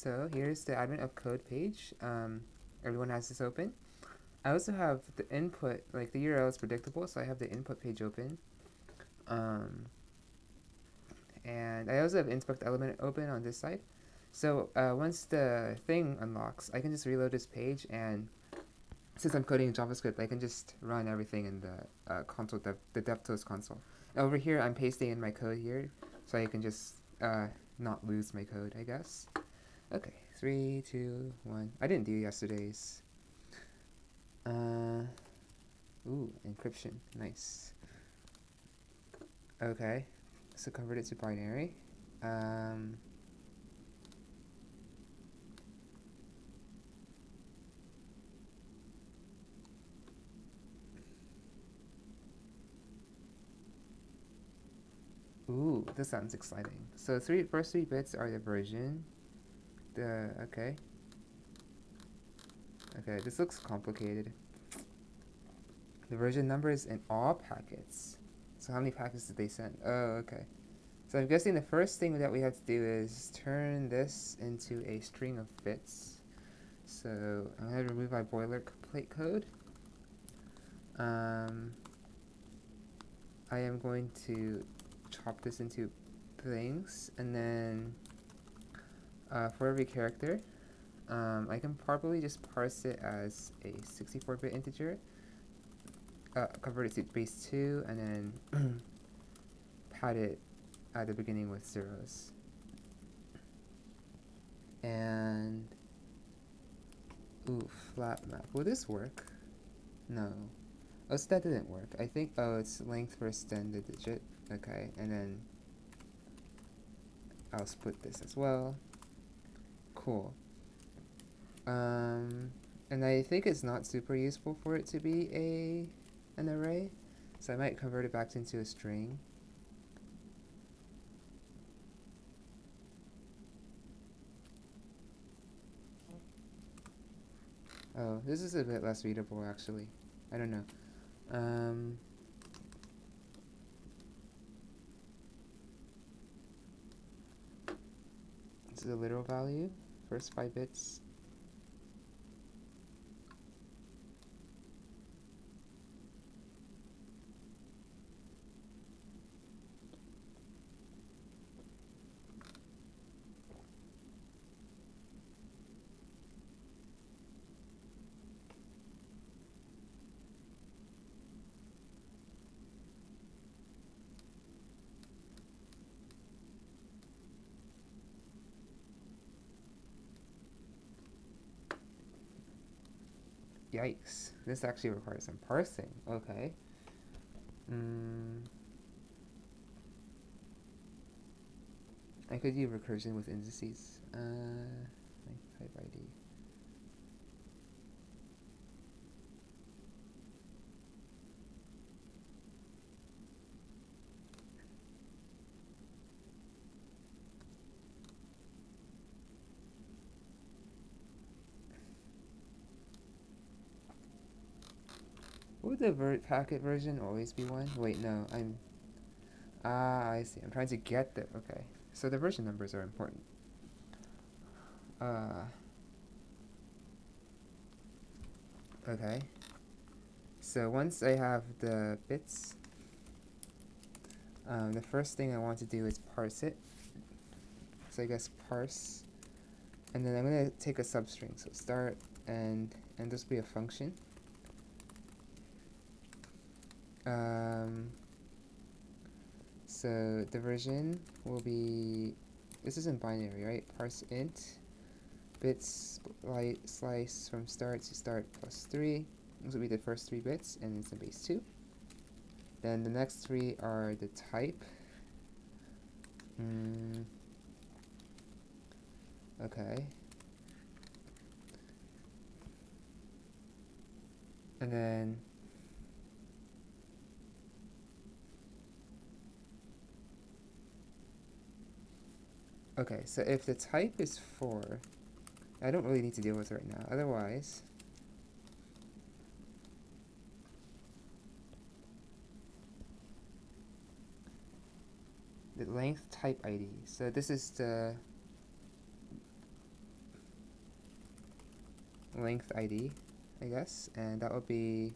so here's the Advent of Code page. Um, everyone has this open. I also have the input, like the URL is predictable, so I have the input page open. Um, and I also have inspect element open on this side. So uh, once the thing unlocks, I can just reload this page and since I'm coding in JavaScript, I can just run everything in the uh, console, dev, the DevTools console. Over here, I'm pasting in my code here, so I can just uh, not lose my code, I guess. Okay, three, two, one. I didn't do yesterday's. Uh, ooh, encryption, nice. Okay, so convert it to binary. Um, Ooh, this sounds exciting. So three first three bits are the version. The okay. Okay, this looks complicated. The version number is in all packets. So how many packets did they send? Oh, okay. So I'm guessing the first thing that we have to do is turn this into a string of bits. So I'm going to remove my boilerplate code. Um, I am going to chop this into things, and then uh, for every character, um, I can probably just parse it as a 64-bit integer, uh, convert it to base 2, and then pad it at the beginning with zeros. And, ooh, flat map. Will this work? No. Oh, so that didn't work. I think, oh, it's length first then the digit. Okay, and then I'll split this as well. Cool. Um, and I think it's not super useful for it to be a an array, so I might convert it back into a string. Oh, this is a bit less readable actually. I don't know. Um, this is a literal value, first five bits. Yikes. This actually requires some parsing. Okay. Mm. I could do recursion with indices. Uh, type ID. Would the ver packet version always be 1? Wait, no, I'm... Ah, I see. I'm trying to get the... Okay. So the version numbers are important. Uh... Okay. So once I have the bits, um, the first thing I want to do is parse it. So I guess parse. And then I'm going to take a substring. So start and, and this will be a function. Um, so the version will be, this isn't binary, right? Parse int, bits slice from start to start plus 3. This will be the first three bits, and it's in base 2. Then the next three are the type. Mm. Okay. And then Okay, so if the type is 4, I don't really need to deal with it right now. Otherwise, the length type ID. So this is the length ID, I guess, and that would be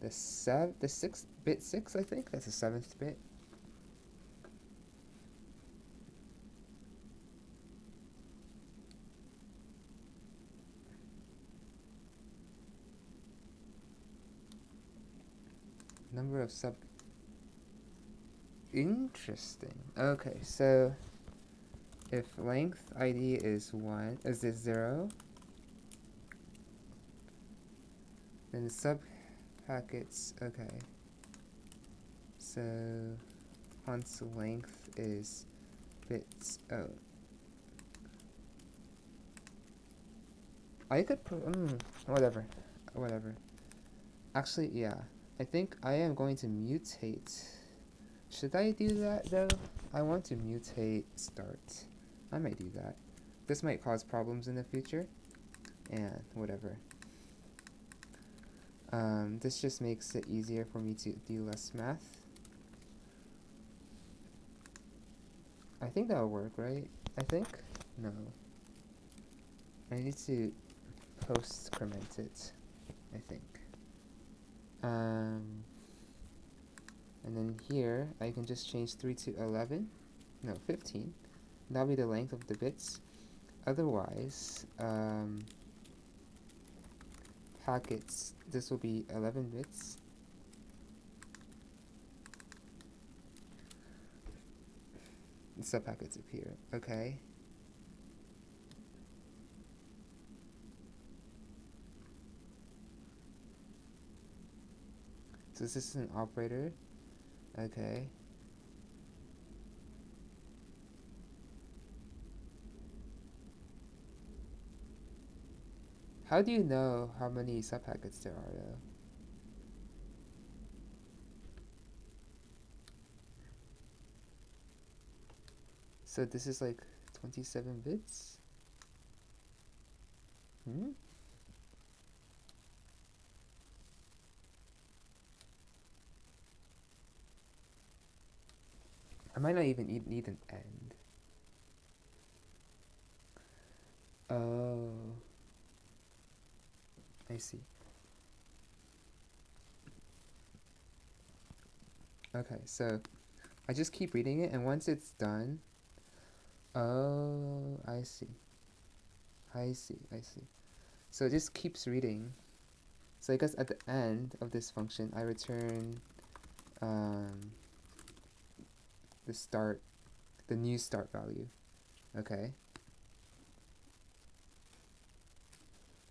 the sev the sixth bit six, I think. That's the seventh bit. Number of sub. Interesting. Okay, so if length ID is one, is this zero? Then the sub packets, okay. So once length is bits, oh. I could, mm, whatever, whatever. Actually, yeah. I think I am going to mutate. Should I do that though? I want to mutate start. I might do that. This might cause problems in the future. And whatever. Um, this just makes it easier for me to do less math. I think that'll work, right? I think? No. I need to post-crement it, I think. Um, and then here, I can just change 3 to 11. No, 15. That'll be the length of the bits. Otherwise, um, packets, this will be 11 bits. Sub packets appear, okay. So this is an operator. Okay. How do you know how many subpackets there are though? So this is like 27 bits? Hmm? Might not even need, an end. Oh. I see. Okay, so I just keep reading it, and once it's done, oh, I see. I see, I see. So it just keeps reading. So I guess at the end of this function, I return um, the start, the new start value. Okay.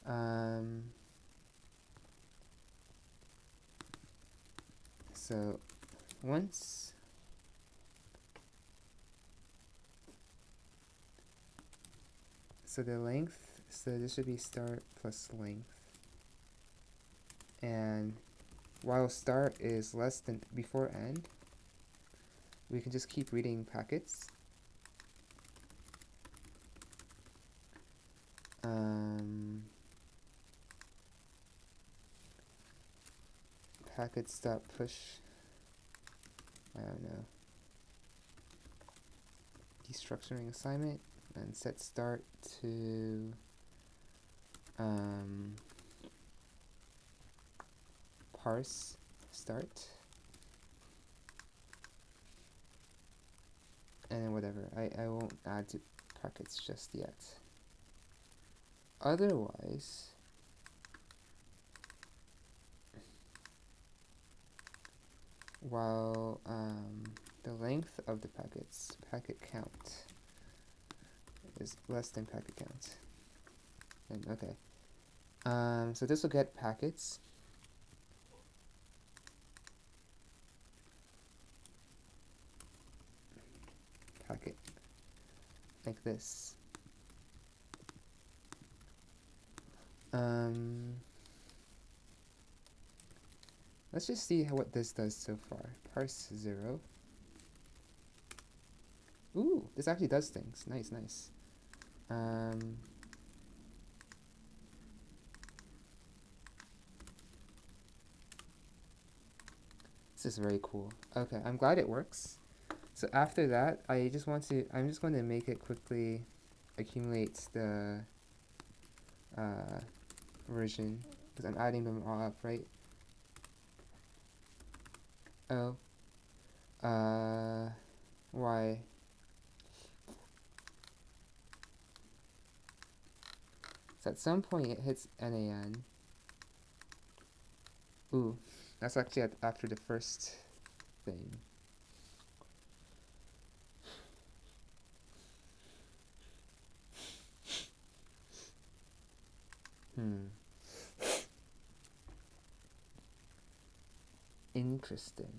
Um, so once so the length so this should be start plus length and while start is less than before end we can just keep reading packets. Um, packets dot push. I don't know. Destructuring assignment and set start to um, parse start. And whatever. I, I won't add to packets just yet. Otherwise while um, the length of the packets packet count is less than packet count. And okay. Um, so this will get packets packet like this. Um, let's just see how, what this does so far. Parse 0. Ooh, this actually does things. Nice, nice. Um, this is very cool. Okay, I'm glad it works. So after that, I just want to, I'm just going to make it quickly accumulate the uh, version because I'm adding them all up, right? Oh. Uh, why? So at some point it hits NAN. Ooh, that's actually after the first thing. Hmm. Interesting.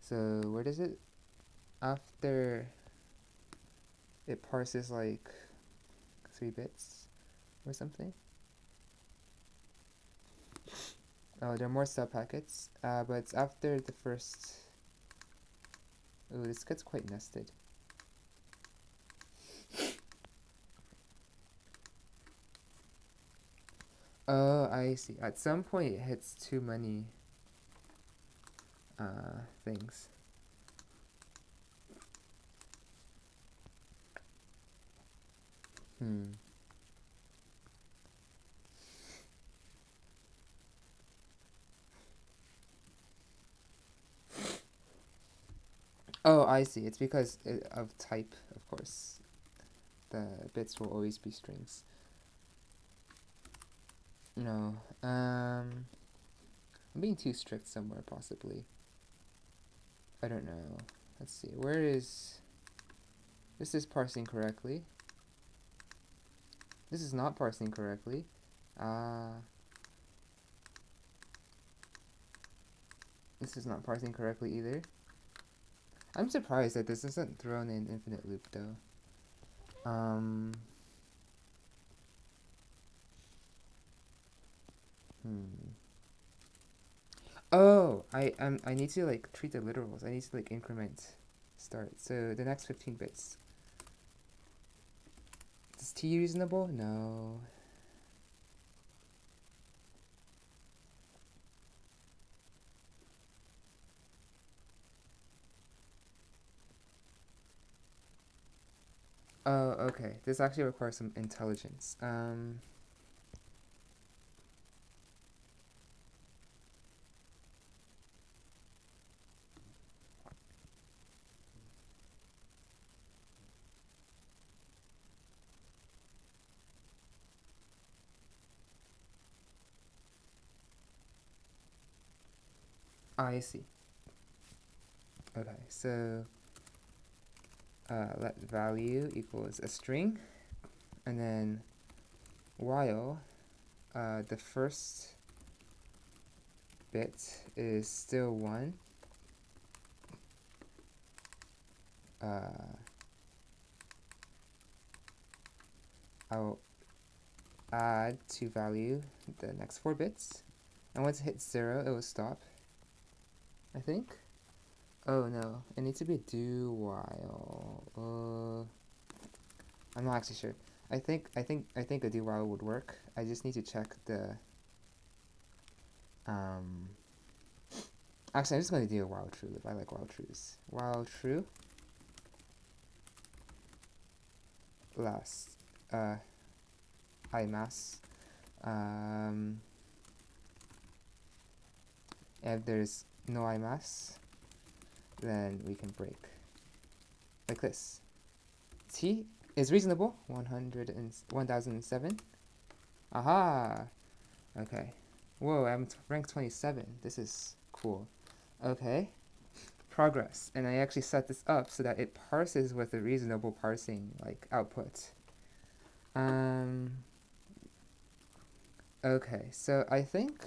So where does it after it parses like three bits or something? Oh, there are more sub packets, uh, but it's after the first. Oh, this gets quite nested. Oh, I see. At some point, it hits too many uh, things. Hmm. Oh, I see. It's because of type, of course. The bits will always be strings. No. Um, I'm being too strict somewhere, possibly. I don't know. Let's see. Where is... This is parsing correctly. This is not parsing correctly. Uh, this is not parsing correctly either. I'm surprised that this isn't thrown in infinite loop though. Um, hmm. Oh, I um I need to like treat the literals. I need to like increment start. So the next 15 bits. Is T reasonable? No. Oh, okay. This actually requires some intelligence. Um, I see. Okay, so uh, let value equals a string, and then while uh, the first bit is still 1, uh, I'll add to value the next 4 bits, and once it hits 0, it will stop, I think. Oh no, it needs to be do while. Uh, I'm not actually sure. I think I think I think a do while would work. I just need to check the. Um. Actually, I'm just going to do a while true. I like while trues. While true. Last. Uh. I mass. Um. There's no I mass, then we can break like this. T is reasonable, 100 and 1007. Aha! Okay. Whoa, I'm rank 27. This is cool. Okay. Progress. And I actually set this up so that it parses with a reasonable parsing like output. Um, okay, so I think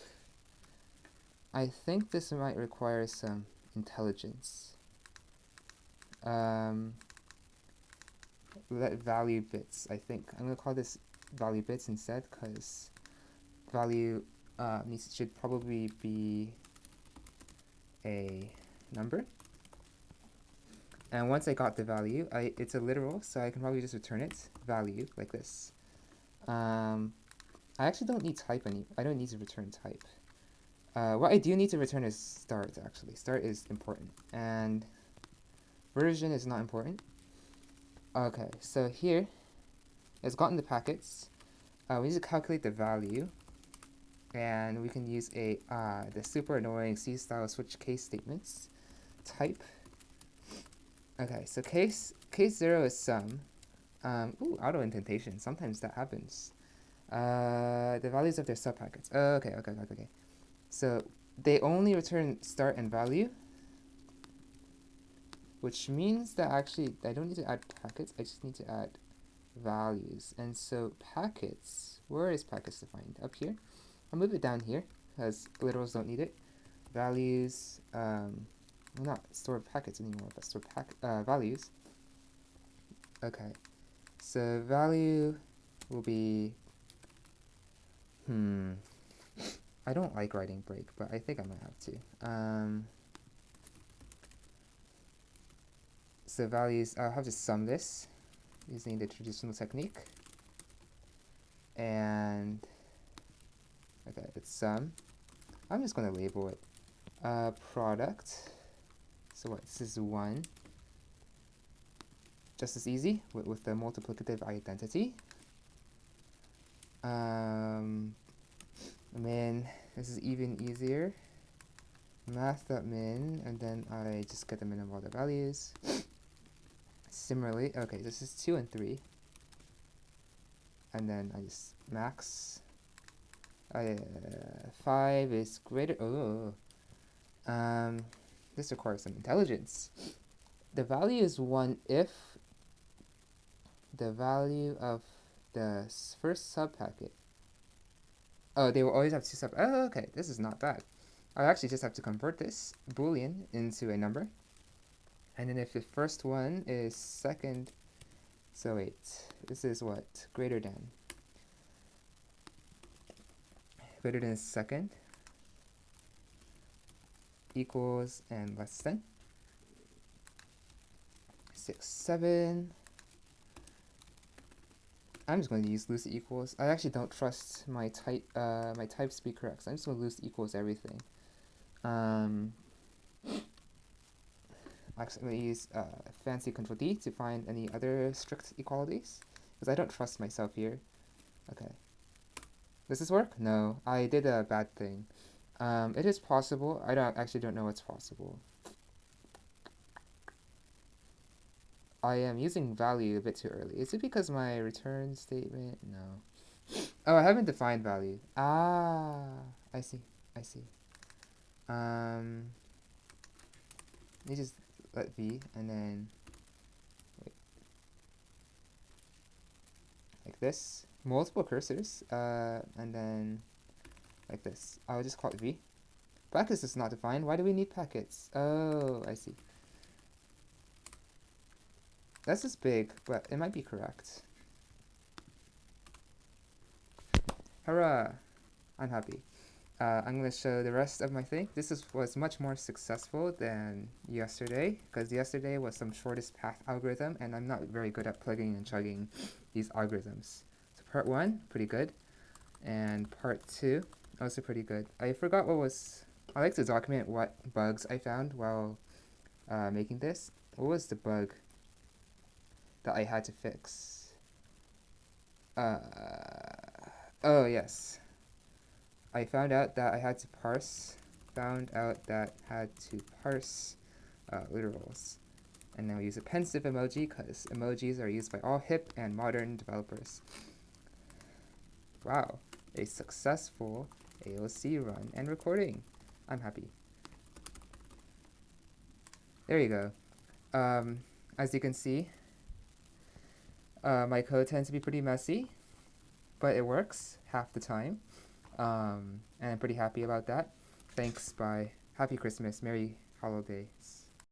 I think this might require some intelligence. Um, let value bits, I think. I'm going to call this value bits instead because value uh, needs should probably be a number. And once I got the value, I, it's a literal, so I can probably just return it, value, like this. Um, I actually don't need type any, I don't need to return type. Uh, what I do need to return is start, actually. Start is important. And version is not important. Okay, so here, it's gotten the packets. Uh, we need to calculate the value. And we can use a uh, the super annoying C-style switch case statements type. Okay, so case case zero is sum. Um, ooh, auto indentation. Sometimes that happens. Uh, the values of their subpackets. Oh, okay, okay, okay, okay. So they only return start and value, which means that actually I don't need to add packets. I just need to add values. And so packets, where is packets defined? Up here. I'll move it down here because literals don't need it. Values, um, not store packets anymore, but store pack uh, values. Okay, so value will be, hmm, I don't like writing break, but I think I might have to. Um, so values, I'll have to sum this using the traditional technique. And, okay, it's sum. I'm just going to label it uh, product. So what, this is 1. Just as easy with, with the multiplicative identity. Um, min, this is even easier. Math.min, and then I just get the min of all the values. Similarly, okay, this is 2 and 3. And then I just max. Uh, 5 is greater, oh. Um, this requires some intelligence. The value is 1 if the value of the first subpacket. Oh, they will always have two sub. Oh, okay. This is not bad. I actually just have to convert this boolean into a number. And then if the first one is second, so wait, this is what? Greater than. Greater than second equals and less than. Six, seven. I'm just going to use loose equals. I actually don't trust my type uh, my types to be correct. So I'm just going to loose equals everything. Um, actually, I'm going to use uh, fancy Control D to find any other strict equalities because I don't trust myself here. Okay. Does this work? No, I did a bad thing. Um, it is possible. I don't actually don't know what's possible. I am using value a bit too early. Is it because my return statement? No. Oh, I haven't defined value. Ah, I see. I see. Um, you just let v and then wait, like this. Multiple cursors, uh, and then like this. I'll just call it v. Packets is not defined. Why do we need packets? Oh, I see. That's just big, but it might be correct. Hurrah! I'm happy. Uh, I'm going to show the rest of my thing. This is, was much more successful than yesterday, because yesterday was some shortest path algorithm, and I'm not very good at plugging and chugging these algorithms. So part one, pretty good. And part two, also pretty good. I forgot what was... I like to document what bugs I found while uh, making this. What was the bug? That I had to fix. Uh, oh, yes. I found out that I had to parse, found out that had to parse uh, literals. And then we use a pensive emoji because emojis are used by all hip and modern developers. Wow, a successful AOC run and recording. I'm happy. There you go. Um, as you can see, uh, my code tends to be pretty messy, but it works half the time. Um, and I'm pretty happy about that. Thanks, bye. Happy Christmas. Merry holidays.